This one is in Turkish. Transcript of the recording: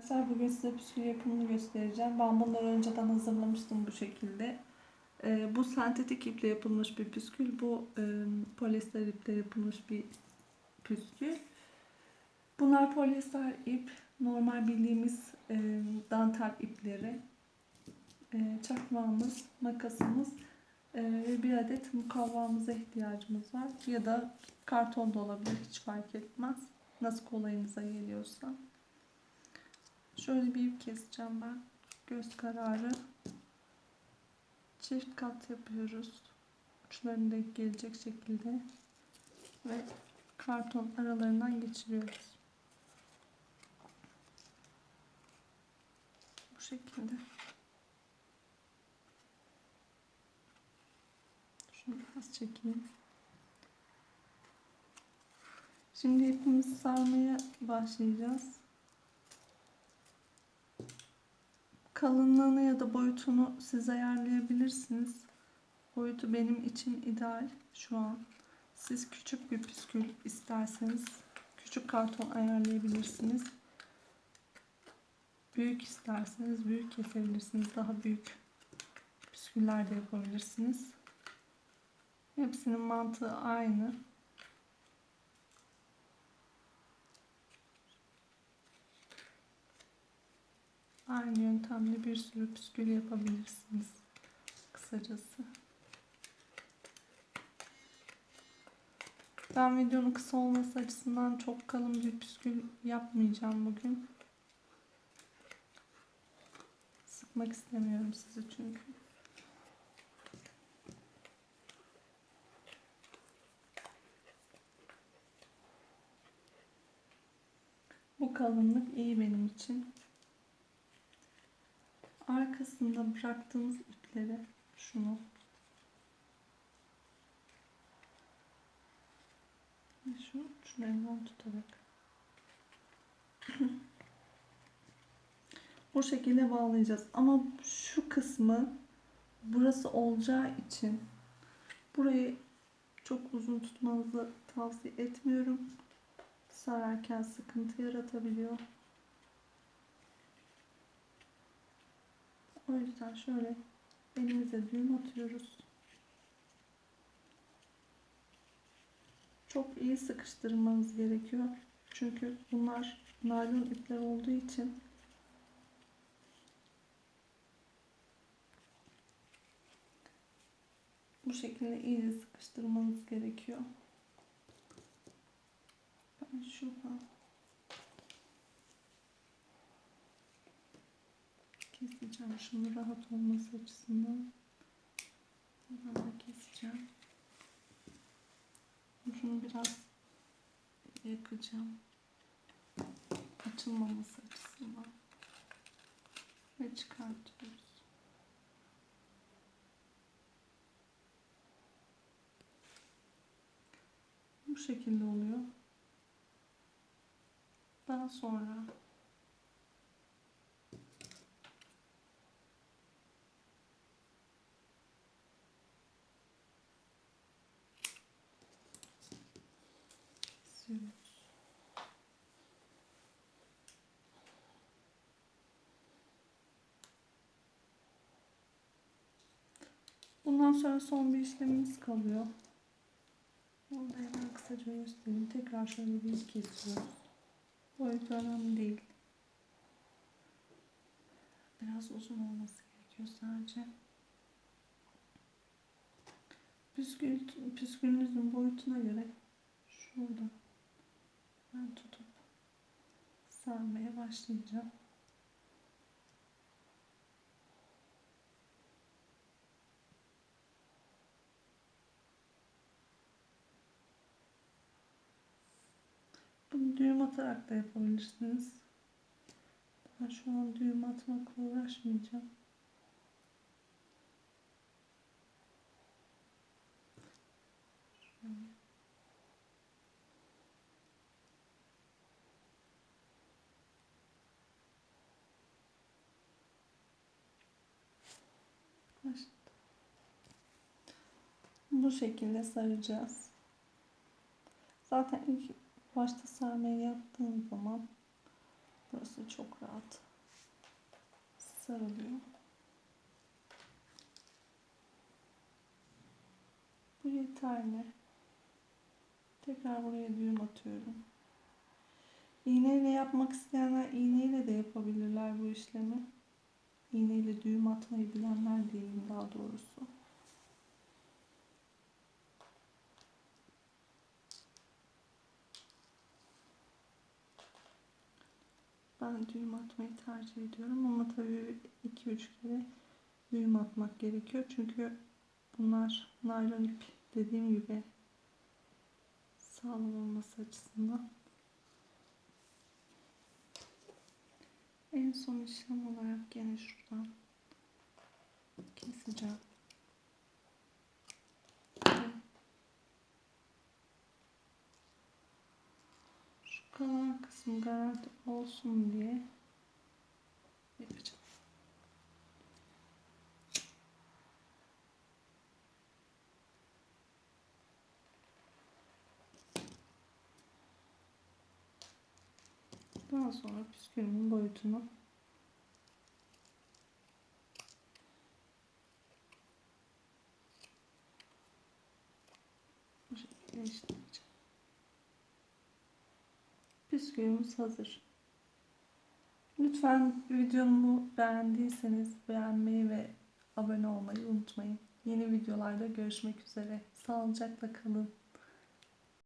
Arkadaşlar bugün size püskül yapımını göstereceğim. Ben bunları önceden hazırlamıştım bu şekilde. Ee, bu sentetik iple yapılmış bir püskül. Bu e, polyester iple yapılmış bir püskül. Bunlar polyester ip. Normal bildiğimiz e, dantel ipleri. E, çakmağımız, makasımız e, ve bir adet mukavvamıza ihtiyacımız var. Ya da karton da olabilir hiç fark etmez. Nasıl kolayınıza geliyorsa. Şöyle bir ip keseceğim ben. Göz kararı. Çift kat yapıyoruz. Uçlarını denk gelecek şekilde. Ve karton aralarından geçiriyoruz. Bu şekilde. Şunu biraz çekeyim. Şimdi ipimizi sarmaya başlayacağız. Kalınlığını ya da boyutunu siz ayarlayabilirsiniz. Boyutu benim için ideal şu an. Siz küçük bir püskül isterseniz küçük karton ayarlayabilirsiniz. Büyük isterseniz büyük kesebilirsiniz. Daha büyük püsküller de yapabilirsiniz. Hepsinin mantığı aynı. Aynı yöntemle bir sürü püskül yapabilirsiniz. Kısacası. Ben videonun kısa olması açısından çok kalın bir püskül yapmayacağım bugün. Sıkmak istemiyorum sizi çünkü. Bu kalınlık iyi benim için arkasında bıraktığımız ipleri şunu. Şu uçlarından tutarak. Bu şekilde bağlayacağız. Ama şu kısmı burası olacağı için burayı çok uzun tutmanızı tavsiye etmiyorum. Sararken sıkıntı yaratabiliyor O yüzden şöyle elimize düğüm atıyoruz. Çok iyi sıkıştırmanız gerekiyor. Çünkü bunlar naylon ipler olduğu için bu şekilde iyice sıkıştırmanız gerekiyor. Ben şuradan şunu rahat olması açısından. Buradan da keseceğim. Şunu biraz yakacağım. Açılmaması açısından. Ve çıkartıyoruz. Bu şekilde oluyor. Daha sonra Bundan sonra son bir işlemimiz kalıyor. Onu da hemen kısaca göstereyim. Tekrar şöyle bir kesiyoruz. Boyut önemli değil. Biraz uzun olması gerekiyor sadece. Püskül, püskülünüzün boyutuna göre şurada ben tutup sarmaya başlayacağım. Bunu düğüm atarak da yapabilirsiniz. Ben şu an düğüm atmakla uğraşmayacağım. Şöyle. Bu şekilde saracağız. Zaten ilk başta sarmayı yaptığım zaman Burası çok rahat. Sarılıyor. Bu yeterli. Tekrar buraya düğüm atıyorum. İğneyle yapmak isteyenler iğneyle de yapabilirler bu işlemi. İğneyle düğüm atmayı bilenler diyeyim daha doğrusu. Ben düğüm atmayı tercih ediyorum ama tabii 2-3 kere düğüm atmak gerekiyor. Çünkü bunlar naylon ip dediğim gibi sağlam olması açısından. En son işlem olarak gene şuradan keseceğim. Şu kalan kısmı garanti olsun diye yapacağım. Daha sonra püskülümün boyutunu bu şekilde işleyeceğim. Püskülümüz hazır. Lütfen videomu beğendiyseniz beğenmeyi ve abone olmayı unutmayın. Yeni videolarda görüşmek üzere. Sağlıcakla kalın.